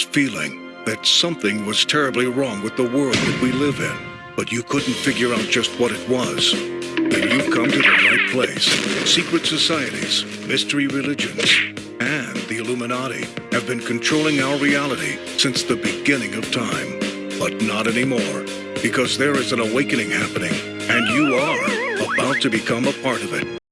feeling that something was terribly wrong with the world that we live in, but you couldn't figure out just what it was. Then you've come to the right place. Secret societies, mystery religions, and the Illuminati have been controlling our reality since the beginning of time. But not anymore, because there is an awakening happening, and you are about to become a part of it.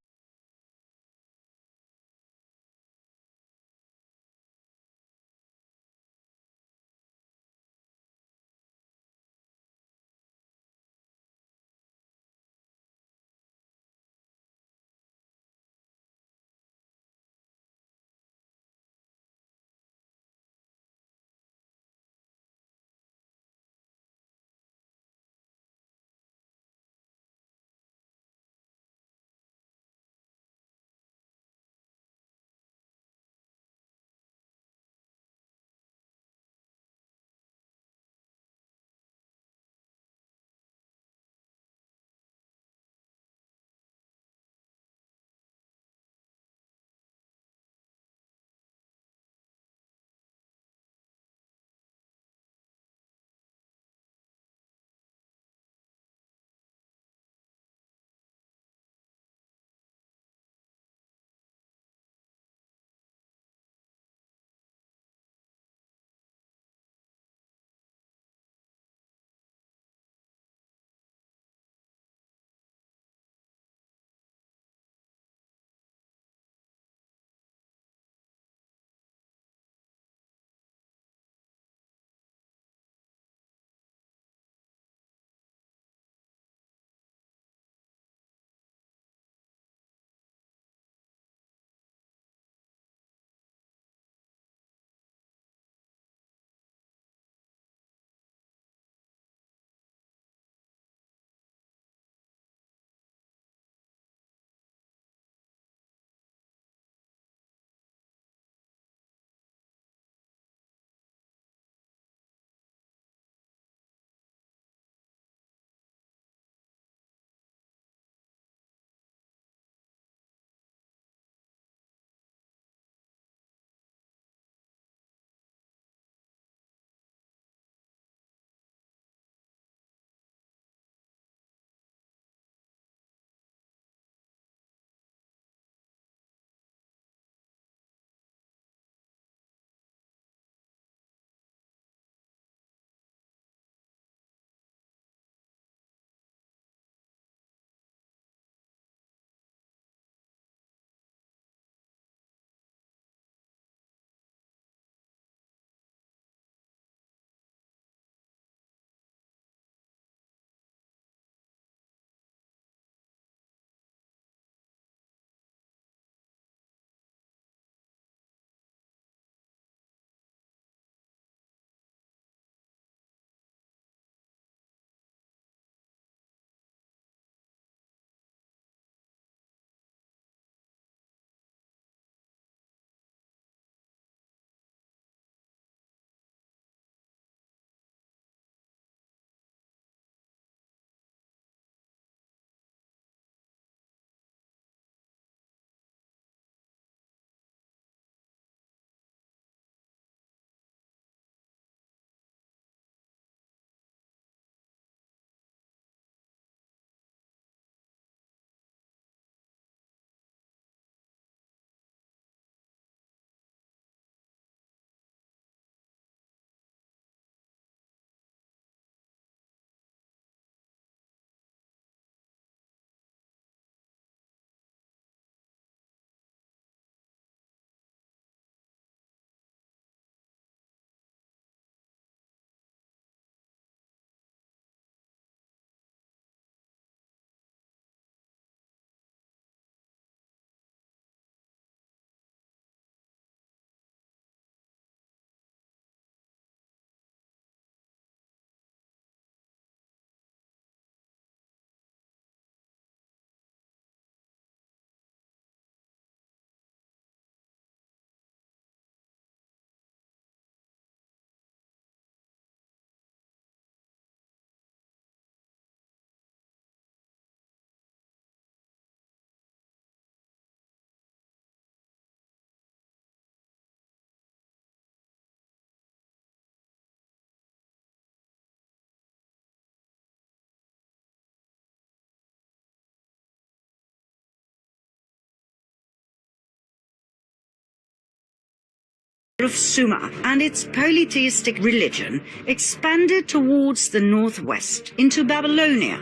Of Sumer and its polytheistic religion expanded towards the northwest into Babylonia,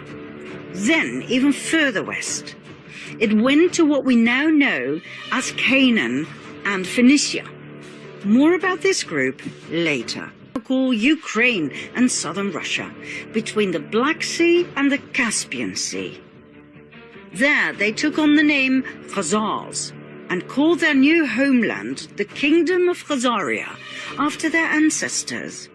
then even further west. It went to what we now know as Canaan and Phoenicia. More about this group later. Call Ukraine and southern Russia, between the Black Sea and the Caspian Sea. There they took on the name Khazars and called their new homeland the Kingdom of Khazaria after their ancestors.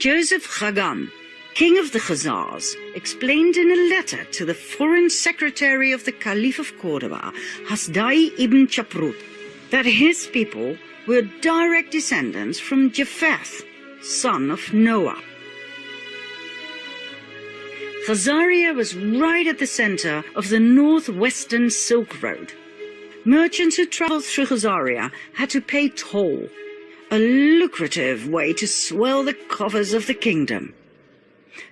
Joseph Chagan, king of the Khazars, explained in a letter to the foreign secretary of the Caliph of Cordoba, Hasdai ibn Shaprut, that his people were direct descendants from Japheth, son of Noah. Khazaria was right at the center of the northwestern Silk Road. Merchants who traveled through Khazaria had to pay toll, a lucrative way to swell the coffers of the kingdom.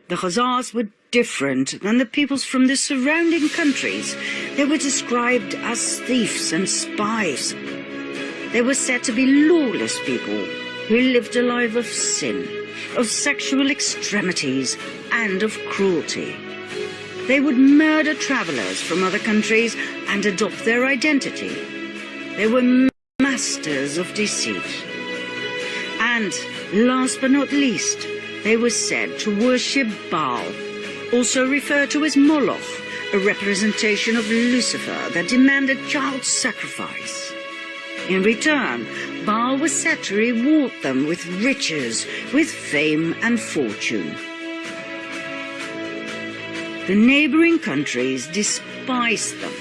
The Khazars were different than the peoples from the surrounding countries. They were described as thieves and spies. They were said to be lawless people who lived a life of sin of sexual extremities and of cruelty. They would murder travelers from other countries and adopt their identity. They were masters of deceit. And, last but not least, they were said to worship Baal, also referred to as Moloch, a representation of Lucifer that demanded child sacrifice. In return, Baal was said to reward them with riches, with fame and fortune. The neighboring countries despised them.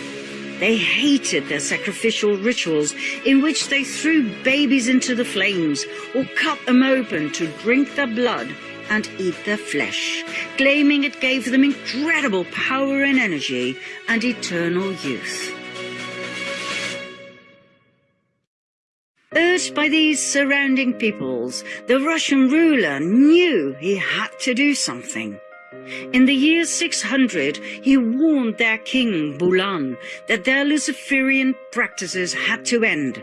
They hated their sacrificial rituals in which they threw babies into the flames or cut them open to drink their blood and eat their flesh, claiming it gave them incredible power and energy and eternal youth. Urged by these surrounding peoples, the Russian ruler knew he had to do something. In the year 600, he warned their king, Bulan, that their Luciferian practices had to end.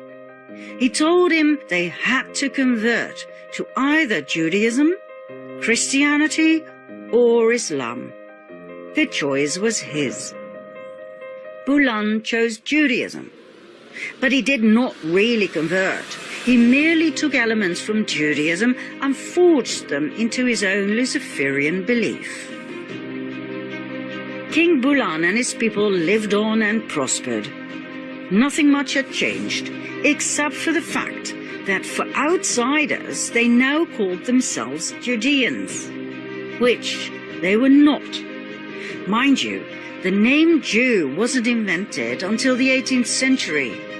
He told him they had to convert to either Judaism, Christianity, or Islam. The choice was his. Bulan chose Judaism but he did not really convert. He merely took elements from Judaism and forged them into his own Luciferian belief. King Bulan and his people lived on and prospered. Nothing much had changed, except for the fact that for outsiders they now called themselves Judeans, which they were not. Mind you, the name Jew wasn't invented until the 18th century.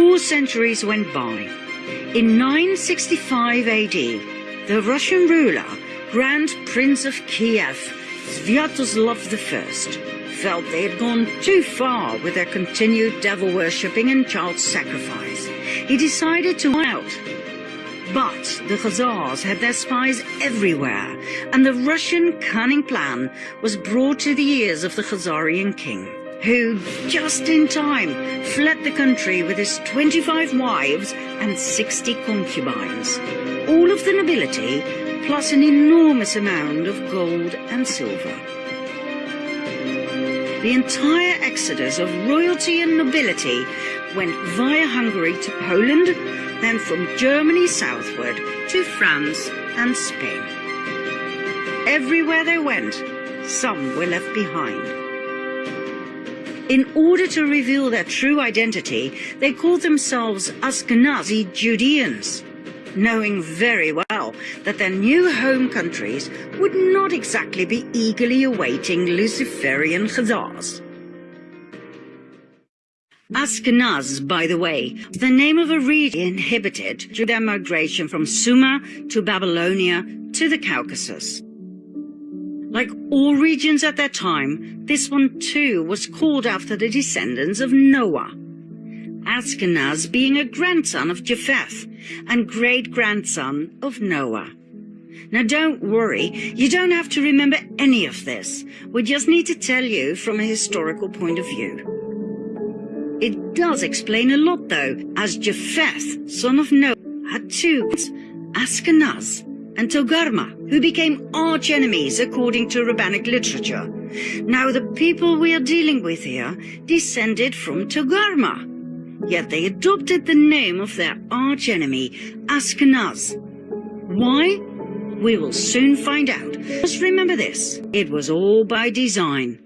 Four centuries went by. In 965 AD, the Russian ruler, Grand Prince of Kiev, Sviatoslav I, felt they had gone too far with their continued devil worshipping and child sacrifice. He decided to out but the Khazars had their spies everywhere, and the Russian cunning plan was brought to the ears of the Khazarian king, who, just in time, fled the country with his 25 wives and 60 concubines, all of the nobility, plus an enormous amount of gold and silver. The entire exodus of royalty and nobility went via Hungary to Poland, then from Germany southward to France and Spain. Everywhere they went, some were left behind. In order to reveal their true identity, they called themselves Ashkenazi Judeans, knowing very well that their new home countries would not exactly be eagerly awaiting Luciferian Khazars. Ashkenaz, by the way, the name of a region inhabited through their migration from Sumer to Babylonia to the Caucasus. Like all regions at that time, this one too was called after the descendants of Noah. Ashkenaz being a grandson of Japheth and great-grandson of Noah. Now don't worry, you don't have to remember any of this. We just need to tell you from a historical point of view. It does explain a lot though, as Japheth, son of Noah, had two Ashkenaz and Togarma, who became arch enemies according to rabbinic literature. Now the people we are dealing with here descended from Togarma, yet they adopted the name of their arch enemy, Ashkenaz. Why? We will soon find out. Just remember this, it was all by design.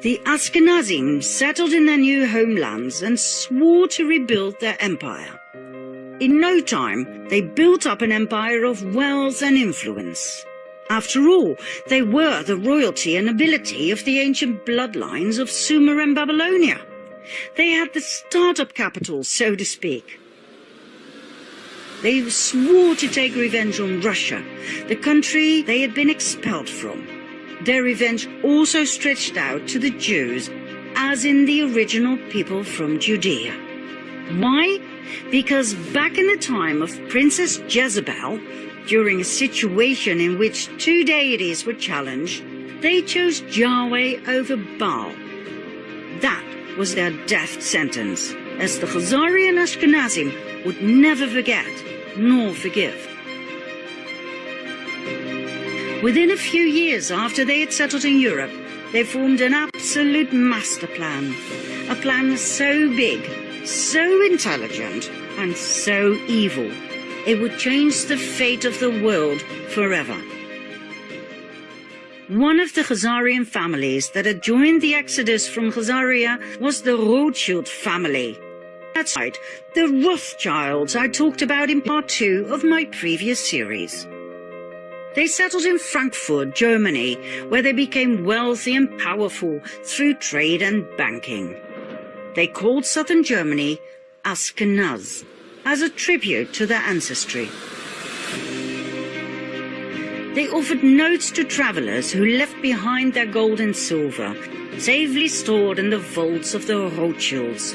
The Ashkenazim settled in their new homelands and swore to rebuild their empire. In no time, they built up an empire of wealth and influence. After all, they were the royalty and nobility of the ancient bloodlines of Sumer and Babylonia. They had the startup capital, so to speak. They swore to take revenge on Russia, the country they had been expelled from. Their revenge also stretched out to the Jews, as in the original people from Judea. Why? Because back in the time of Princess Jezebel, during a situation in which two deities were challenged, they chose Yahweh over Baal. That was their death sentence, as the Khazari and Ashkenazim would never forget nor forgive. Within a few years after they had settled in Europe, they formed an absolute master plan. A plan so big so intelligent and so evil, it would change the fate of the world forever. One of the Khazarian families that had joined the exodus from Khazaria was the Rothschild family. That's right, the Rothschilds I talked about in part two of my previous series. They settled in Frankfurt, Germany, where they became wealthy and powerful through trade and banking. They called southern Germany Ashkenaz, as a tribute to their ancestry. They offered notes to travelers who left behind their gold and silver, safely stored in the vaults of the Rothschilds,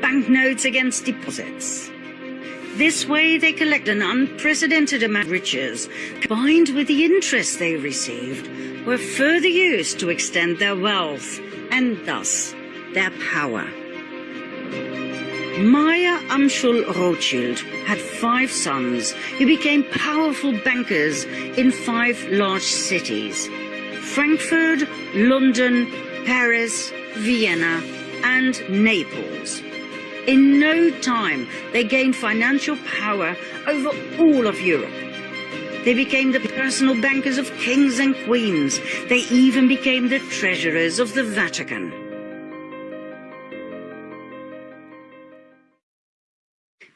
banknotes against deposits. This way they collect an unprecedented amount of riches, combined with the interest they received, were further used to extend their wealth, and thus their power. Meyer Amschel Rothschild had five sons who became powerful bankers in five large cities Frankfurt, London, Paris, Vienna, and Naples. In no time, they gained financial power over all of Europe. They became the personal bankers of kings and queens. They even became the treasurers of the Vatican.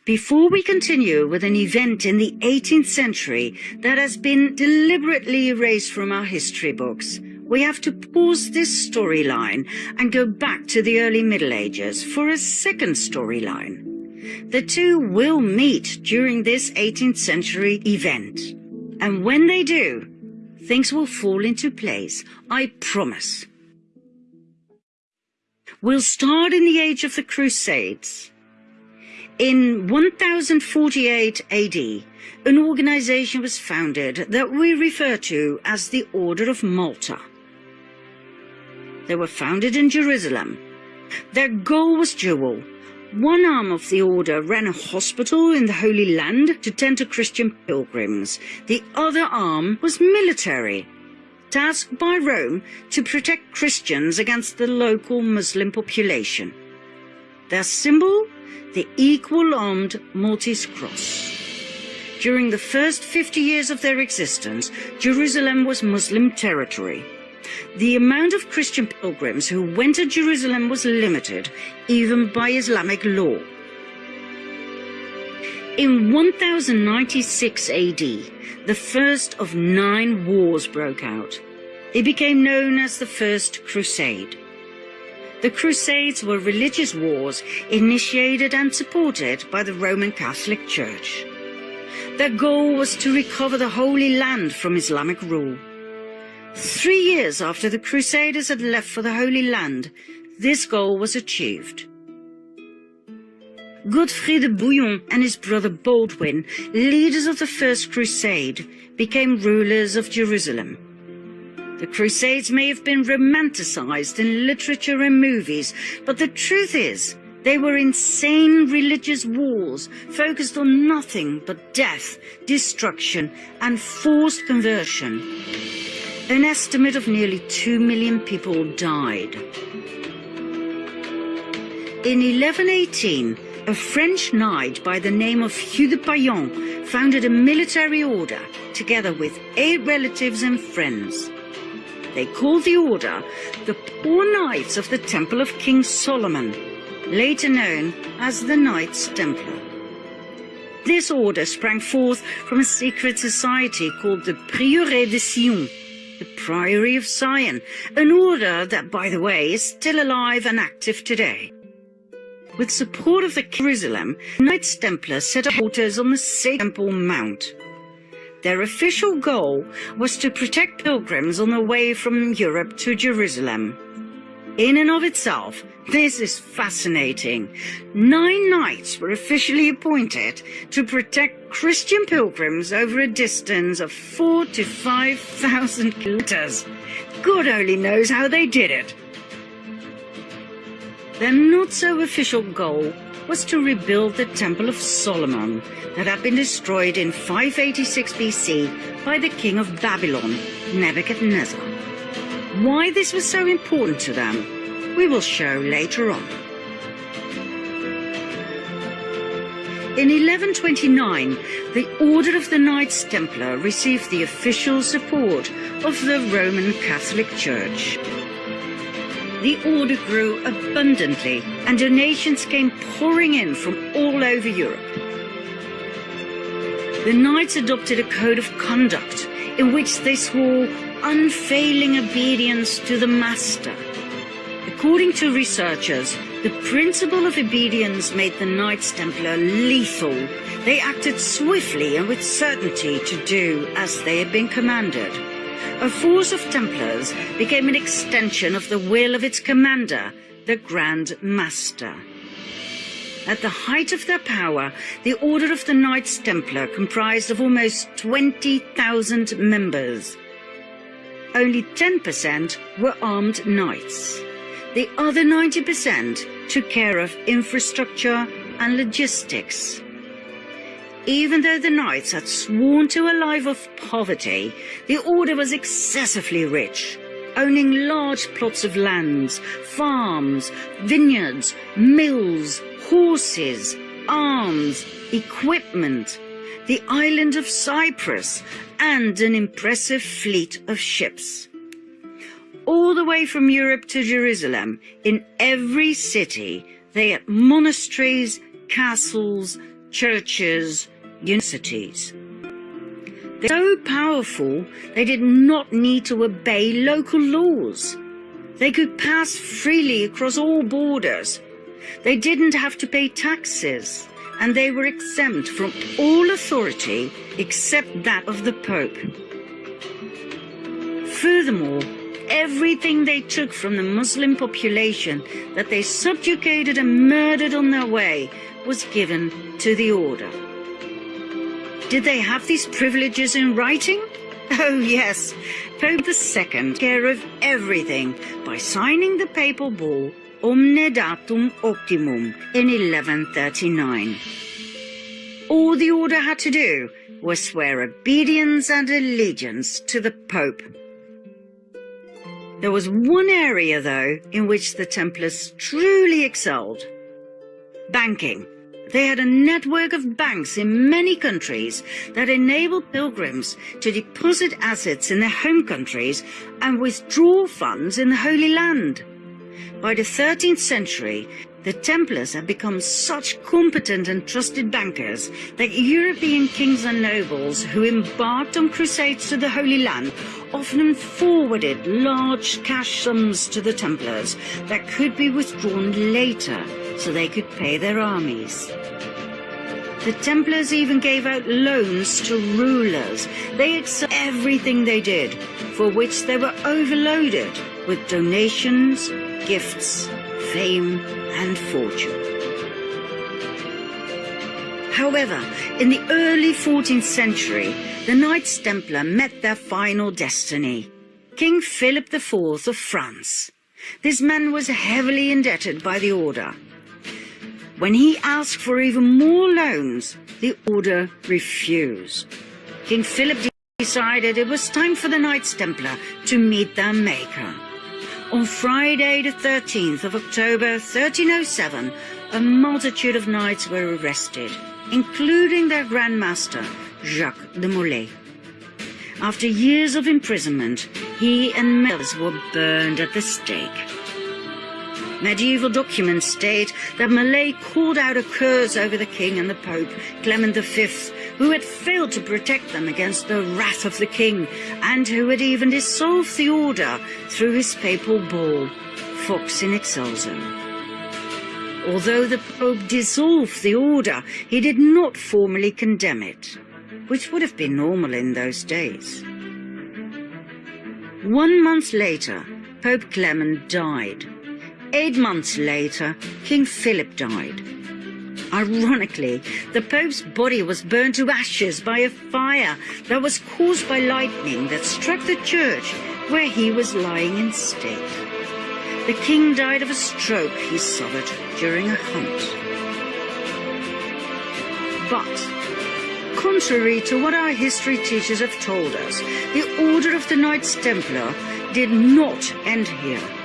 Before we continue with an event in the 18th century that has been deliberately erased from our history books, we have to pause this storyline and go back to the early Middle Ages for a second storyline. The two will meet during this 18th century event. And when they do, things will fall into place, I promise. We'll start in the age of the Crusades. In 1048 AD, an organization was founded that we refer to as the Order of Malta. They were founded in Jerusalem. Their goal was dual. One arm of the order ran a hospital in the Holy Land to tend to Christian pilgrims. The other arm was military, tasked by Rome to protect Christians against the local Muslim population. Their symbol the equal armed Maltese cross. During the first 50 years of their existence, Jerusalem was Muslim territory. The amount of Christian pilgrims who went to Jerusalem was limited, even by Islamic law. In 1096 AD, the first of nine wars broke out. It became known as the First Crusade. The Crusades were religious wars initiated and supported by the Roman Catholic Church. Their goal was to recover the Holy Land from Islamic rule. Three years after the Crusaders had left for the Holy Land, this goal was achieved. Godfrey de Bouillon and his brother Baldwin, leaders of the First Crusade, became rulers of Jerusalem. The Crusades may have been romanticized in literature and movies, but the truth is, they were insane religious wars focused on nothing but death, destruction, and forced conversion. An estimate of nearly 2 million people died. In 1118, a French knight by the name of Hugh de Payens founded a military order together with eight relatives and friends. They called the order the Poor Knights of the Temple of King Solomon, later known as the Knights Templar. This order sprang forth from a secret society called the Prieuré de Sion, the Priory of Sion, an order that, by the way, is still alive and active today. With support of the Jerusalem, Knights Templar set up altars on the sacred Temple Mount. Their official goal was to protect pilgrims on the way from Europe to Jerusalem. In and of itself, this is fascinating. Nine knights were officially appointed to protect Christian pilgrims over a distance of four to five thousand kilometers. God only knows how they did it. Their not-so-official goal was to rebuild the Temple of Solomon that had been destroyed in 586 BC by the king of Babylon, Nebuchadnezzar. Why this was so important to them, we will show later on. In 1129, the Order of the Knights Templar received the official support of the Roman Catholic Church the order grew abundantly and donations came pouring in from all over Europe. The knights adopted a code of conduct in which they swore unfailing obedience to the master. According to researchers, the principle of obedience made the Knights Templar lethal. They acted swiftly and with certainty to do as they had been commanded a force of Templars became an extension of the will of its commander, the Grand Master. At the height of their power, the Order of the Knights Templar comprised of almost 20,000 members. Only 10% were armed knights. The other 90% took care of infrastructure and logistics. Even though the knights had sworn to a life of poverty, the order was excessively rich, owning large plots of lands, farms, vineyards, mills, horses, arms, equipment, the island of Cyprus, and an impressive fleet of ships. All the way from Europe to Jerusalem, in every city, they had monasteries, castles, churches, universities. They're so powerful, they did not need to obey local laws. They could pass freely across all borders. They didn't have to pay taxes, and they were exempt from all authority except that of the Pope. Furthermore, everything they took from the Muslim population that they subjugated and murdered on their way was given to the order. Did they have these privileges in writing? Oh yes, Pope II took care of everything by signing the papal bull Omne Datum Optimum in 1139. All the order had to do was swear obedience and allegiance to the Pope. There was one area, though, in which the Templars truly excelled. Banking. They had a network of banks in many countries that enabled pilgrims to deposit assets in their home countries and withdraw funds in the Holy Land. By the 13th century, the Templars had become such competent and trusted bankers that European kings and nobles who embarked on crusades to the Holy Land often forwarded large cash sums to the Templars that could be withdrawn later so they could pay their armies. The Templars even gave out loans to rulers. They accepted everything they did, for which they were overloaded with donations, gifts, fame and fortune. However, in the early 14th century, the Knights Templar met their final destiny. King Philip IV of France. This man was heavily indebted by the order. When he asked for even more loans, the order refused. King Philip decided it was time for the Knights Templar to meet their maker. On Friday the 13th of October 1307, a multitude of knights were arrested, including their Grand Master, Jacques de Molay. After years of imprisonment, he and Mills were burned at the stake. Medieval documents state that Molay called out a curse over the king and the pope, Clement V, who had failed to protect them against the wrath of the king, and who had even dissolved the order through his papal bull, Vox in Excelso. Although the Pope dissolved the order, he did not formally condemn it, which would have been normal in those days. One month later, Pope Clement died. Eight months later, King Philip died. Ironically, the Pope's body was burned to ashes by a fire that was caused by lightning that struck the church where he was lying in state. The king died of a stroke he suffered during a hunt. But, contrary to what our history teachers have told us, the Order of the Knights Templar did not end here.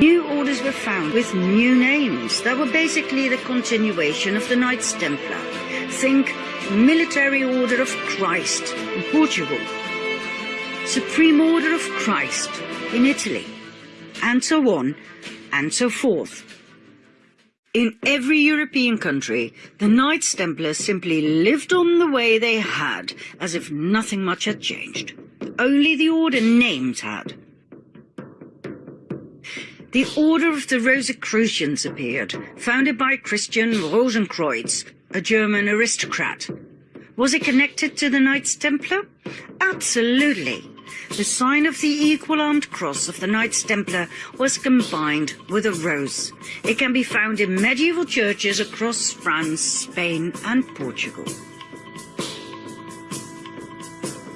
New orders were found with new names that were basically the continuation of the Knights Templar. Think Military Order of Christ in Portugal, Supreme Order of Christ in Italy, and so on and so forth. In every European country, the Knights Templar simply lived on the way they had, as if nothing much had changed. Only the order names had. The Order of the Rosicrucians appeared, founded by Christian Rosenkreuz, a German aristocrat. Was it connected to the Knights Templar? Absolutely. The sign of the equal armed cross of the Knights Templar was combined with a rose. It can be found in medieval churches across France, Spain and Portugal.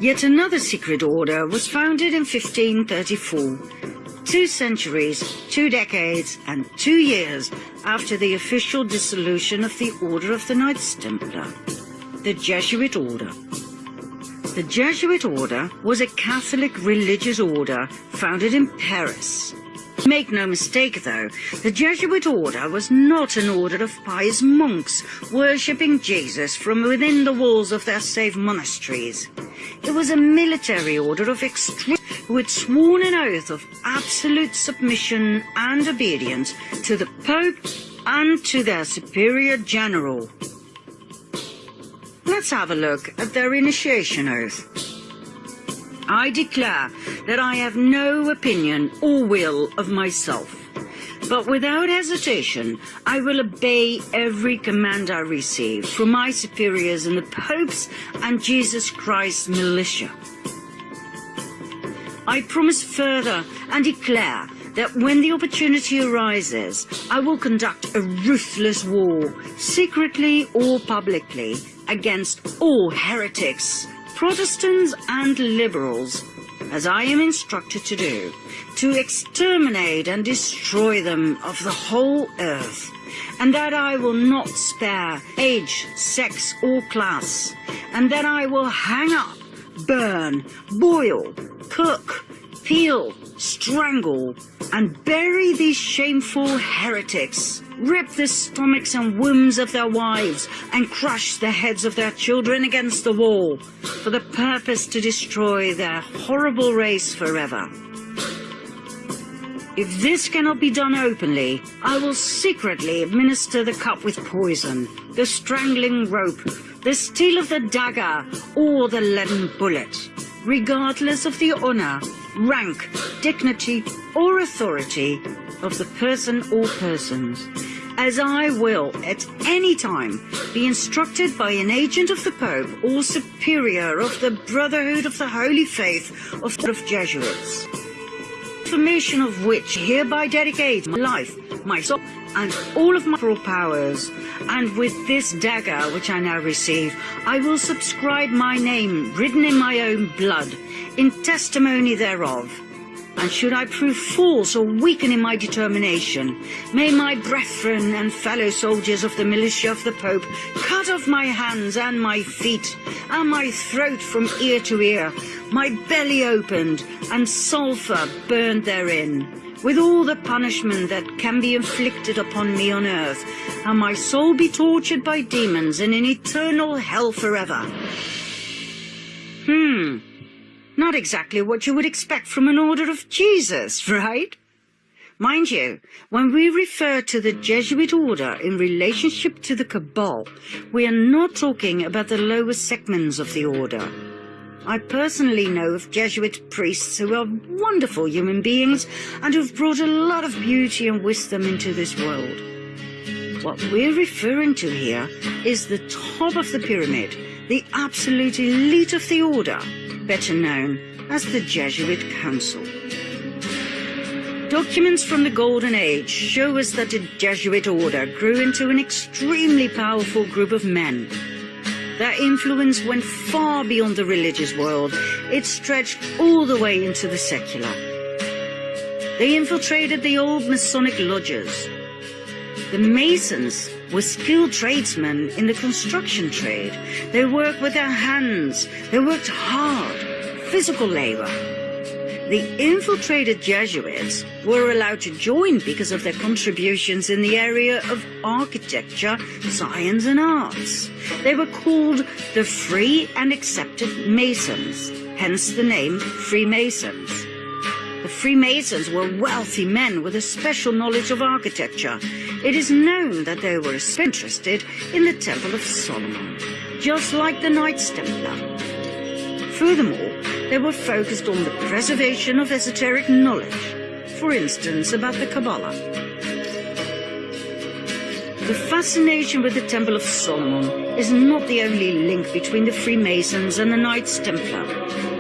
Yet another secret order was founded in 1534 two centuries, two decades, and two years after the official dissolution of the Order of the Knights Templar, the Jesuit Order. The Jesuit Order was a Catholic religious order founded in Paris. Make no mistake though, the Jesuit order was not an order of pious monks worshipping Jesus from within the walls of their safe monasteries. It was a military order of extreme who had sworn an oath of absolute submission and obedience to the Pope and to their superior general. Let's have a look at their initiation oath. I declare that I have no opinion or will of myself, but without hesitation I will obey every command I receive from my superiors in the Pope's and Jesus Christ's militia. I promise further and declare that when the opportunity arises, I will conduct a ruthless war, secretly or publicly, against all heretics, Protestants and liberals, as I am instructed to do, to exterminate and destroy them of the whole earth, and that I will not spare age, sex or class, and that I will hang up, burn, boil, cook, peel, strangle, and bury these shameful heretics, rip the stomachs and wombs of their wives, and crush the heads of their children against the wall, for the purpose to destroy their horrible race forever. If this cannot be done openly, I will secretly administer the cup with poison, the strangling rope, the steel of the dagger, or the leaden bullet, regardless of the honour rank, dignity, or authority of the person or persons, as I will at any time be instructed by an agent of the Pope or superior of the Brotherhood of the Holy Faith of the Jesuits. Information of which hereby dedicates my life, my soul, and all of my powers, and with this dagger which I now receive, I will subscribe my name, written in my own blood, in testimony thereof. And should I prove false or weaken in my determination, may my brethren and fellow soldiers of the militia of the Pope cut off my hands and my feet, and my throat from ear to ear, my belly opened, and sulphur burned therein, with all the punishment that can be inflicted upon me on earth, and my soul be tortured by demons in eternal hell forever. Hmm. Not exactly what you would expect from an order of Jesus, right? Mind you, when we refer to the Jesuit order in relationship to the Cabal, we are not talking about the lower segments of the order. I personally know of Jesuit priests who are wonderful human beings and who've brought a lot of beauty and wisdom into this world. What we're referring to here is the top of the pyramid, the absolute elite of the order, better known as the Jesuit Council. Documents from the Golden Age show us that the Jesuit order grew into an extremely powerful group of men. Their influence went far beyond the religious world. It stretched all the way into the secular. They infiltrated the old Masonic lodges. The Masons were skilled tradesmen in the construction trade. They worked with their hands. They worked hard, physical labor. The infiltrated Jesuits were allowed to join because of their contributions in the area of architecture, science and arts. They were called the Free and Accepted Masons, hence the name Freemasons. Freemasons were wealthy men with a special knowledge of architecture. It is known that they were interested in the Temple of Solomon, just like the Knights Templar. Furthermore, they were focused on the preservation of esoteric knowledge, for instance about the Kabbalah. The fascination with the Temple of Solomon is not the only link between the Freemasons and the Knights Templar.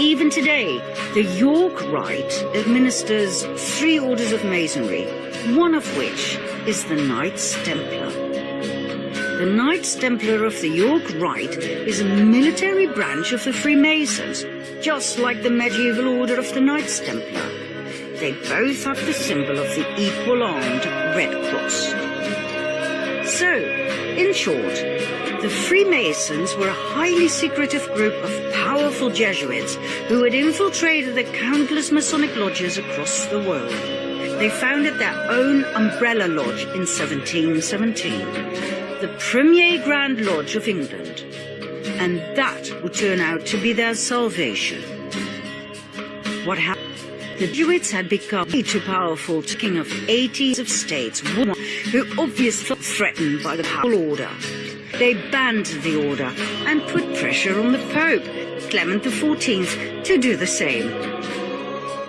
Even today, the York Rite administers three orders of Masonry, one of which is the Knights Templar. The Knights Templar of the York Rite is a military branch of the Freemasons, just like the medieval order of the Knights Templar. They both have the symbol of the equal-armed Red Cross. So, in short, the Freemasons were a highly secretive group of powerful Jesuits who had infiltrated the countless Masonic lodges across the world. They founded their own umbrella lodge in 1717, the Premier Grand Lodge of England, and that would turn out to be their salvation. What happened? The Jesuits had become way too powerful, to king of 80s of states, who obviously felt threatened by the papal order. They banned the order and put pressure on the Pope, Clement XIV, to do the same.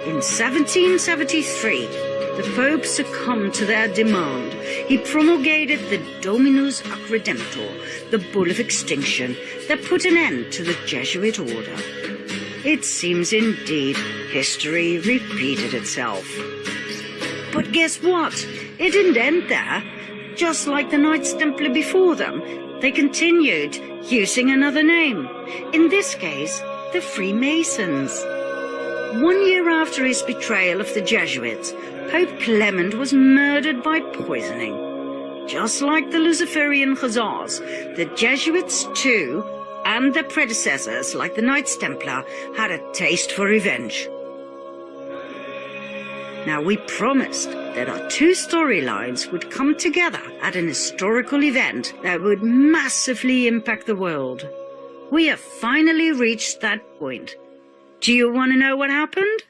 In 1773, the Pope succumbed to their demand. He promulgated the Dominus Ac Redemptor, the Bull of Extinction, that put an end to the Jesuit order. It seems indeed history repeated itself. But guess what? It didn't end there. Just like the Knights Templar before them, they continued using another name. In this case, the Freemasons. One year after his betrayal of the Jesuits, Pope Clement was murdered by poisoning. Just like the Luciferian Khazars, the Jesuits too, and their predecessors like the Knights Templar, had a taste for revenge. Now we promised that our two storylines would come together at an historical event that would massively impact the world. We have finally reached that point. Do you want to know what happened?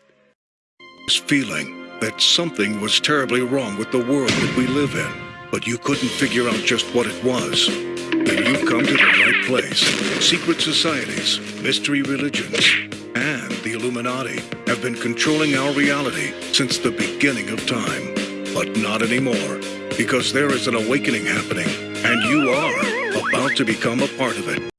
This feeling that something was terribly wrong with the world that we live in, but you couldn't figure out just what it was. Then you've come to the right place. Secret societies, mystery religions, and the Illuminati have been controlling our reality since the beginning of time. But not anymore, because there is an awakening happening, and you are about to become a part of it.